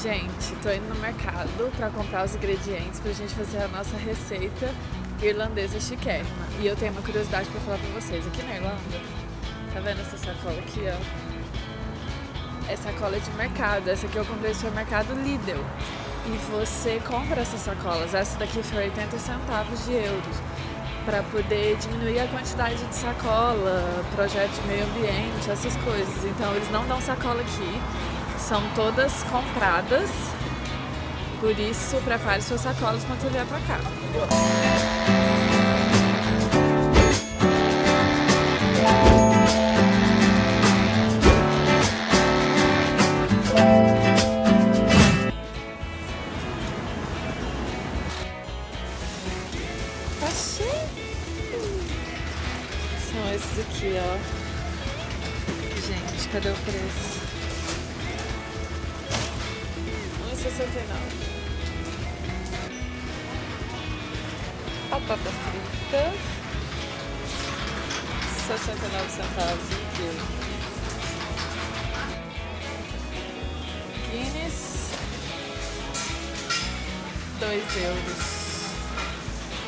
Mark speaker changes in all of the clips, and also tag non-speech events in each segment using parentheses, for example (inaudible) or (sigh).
Speaker 1: Gente, tô indo no mercado pra comprar os ingredientes pra gente fazer a nossa receita irlandesa chiquérrima. E eu tenho uma curiosidade pra falar pra vocês. Aqui na Irlanda, tá vendo essa sacola aqui, ó? É sacola de mercado. Essa aqui eu comprei no supermercado Lidl. E você compra essas sacolas. Essa daqui foi 80 centavos de euros para poder diminuir a quantidade de sacola, projeto de meio ambiente, essas coisas. Então eles não dão sacola aqui, são todas compradas. Por isso, prepare suas sacolas quando vier para cá. Tá cheio. São esses aqui, ó. Gente, cadê o preço? 1,69. Batata frita. 69 centavos o quilo. Guinness. 2 euros.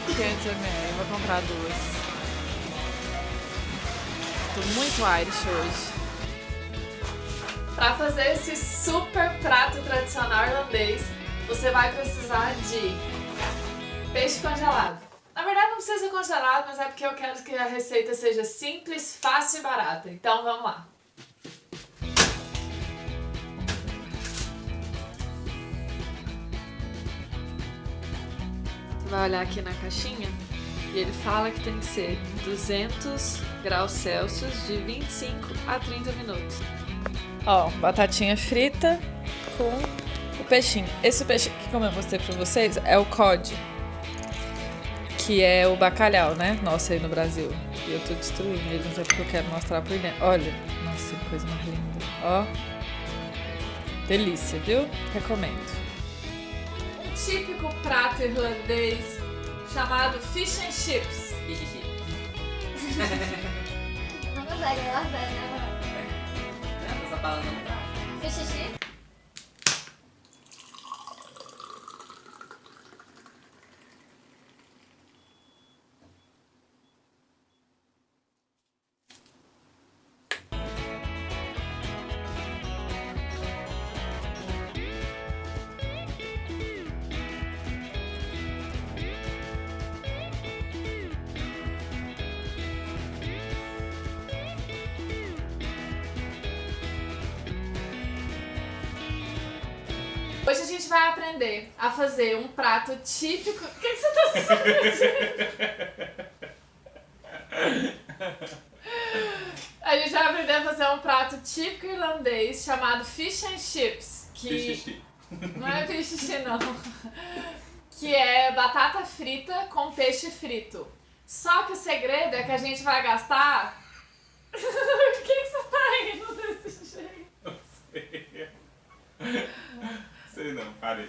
Speaker 1: 500 ml, vou comprar duas. Tô muito Irish hoje. Para fazer esse super prato tradicional irlandês, você vai precisar de peixe congelado. Na verdade não precisa congelado, mas é porque eu quero que a receita seja simples, fácil e barata. Então vamos lá. Você vai olhar aqui na caixinha e ele fala que tem que ser 200 graus Celsius de 25 a 30 minutos. Ó, batatinha frita com o peixinho. Esse peixe que como eu mostrei pra vocês é o cod, que é o bacalhau, né? Nossa, aí no Brasil. E eu tô destruindo ele, não sei porque eu quero mostrar por dentro. Olha, nossa, que coisa mais linda. Ó, delícia, viu? Recomendo um típico prato irlandês chamado fish and chips.
Speaker 2: Não consegue, ela vai, né?
Speaker 3: Essa bala
Speaker 1: Hoje a gente vai aprender a fazer um prato típico. O que, que você tá fazendo? A gente vai aprender a fazer um prato típico irlandês chamado fish and chips. Que
Speaker 3: Xixi.
Speaker 1: não é fish and chips, não. Que é batata frita com peixe frito. Só que o segredo é que a gente vai gastar. (laughs) Por que, que você tá indo
Speaker 3: ある。